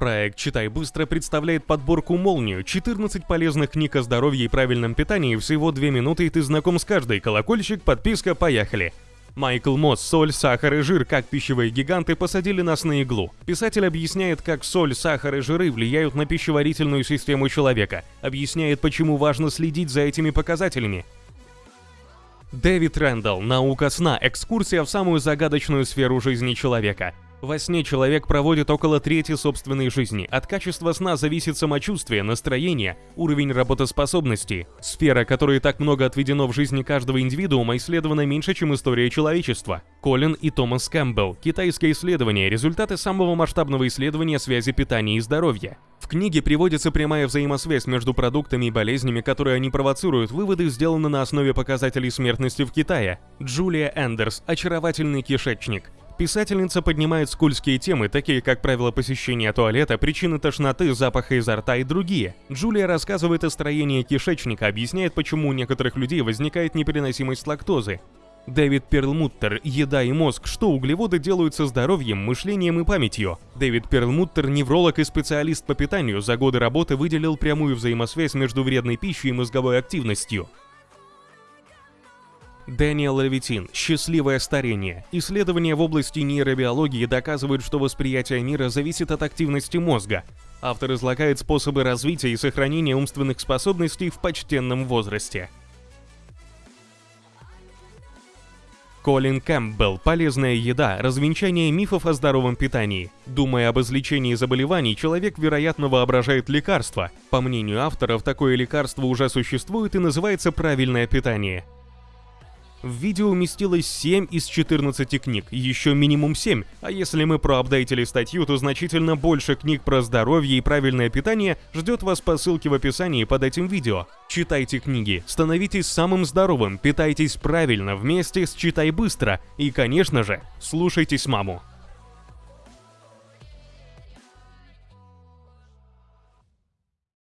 Проект «Читай быстро» представляет подборку «Молнию» 14 полезных книг о здоровье и правильном питании всего 2 минуты и ты знаком с каждой. Колокольчик, подписка, поехали. Майкл Мосс «Соль, сахар и жир. Как пищевые гиганты посадили нас на иглу». Писатель объясняет, как соль, сахар и жиры влияют на пищеварительную систему человека. Объясняет, почему важно следить за этими показателями. Дэвид Рэндалл «Наука сна. Экскурсия в самую загадочную сферу жизни человека». Во сне человек проводит около трети собственной жизни. От качества сна зависит самочувствие, настроение, уровень работоспособности. Сфера, которой так много отведено в жизни каждого индивидуума, исследована меньше, чем история человечества. Колин и Томас Кэмпбелл. Китайское исследование. Результаты самого масштабного исследования связи питания и здоровья. В книге приводится прямая взаимосвязь между продуктами и болезнями, которые они провоцируют. Выводы сделаны на основе показателей смертности в Китае. Джулия Эндерс. Очаровательный кишечник. Писательница поднимает скользкие темы, такие как правила посещения туалета, причины тошноты, запаха изо рта и другие. Джулия рассказывает о строении кишечника, объясняет, почему у некоторых людей возникает непереносимость лактозы. Дэвид Перлмуттер «Еда и мозг. Что углеводы делают со здоровьем, мышлением и памятью». Дэвид Перлмуттер, невролог и специалист по питанию, за годы работы выделил прямую взаимосвязь между вредной пищей и мозговой активностью. Дэниел Левитин «Счастливое старение». Исследования в области нейробиологии доказывают, что восприятие мира зависит от активности мозга. Автор излагает способы развития и сохранения умственных способностей в почтенном возрасте. Колин Кэмпбелл «Полезная еда. Развенчание мифов о здоровом питании». Думая об излечении заболеваний, человек, вероятно, воображает лекарство. По мнению авторов, такое лекарство уже существует и называется правильное питание. В видео уместилось 7 из 14 книг, еще минимум 7, а если мы проапдейтили статью, то значительно больше книг про здоровье и правильное питание ждет вас по ссылке в описании под этим видео. Читайте книги, становитесь самым здоровым, питайтесь правильно вместе с «Читай быстро» и, конечно же, слушайтесь маму.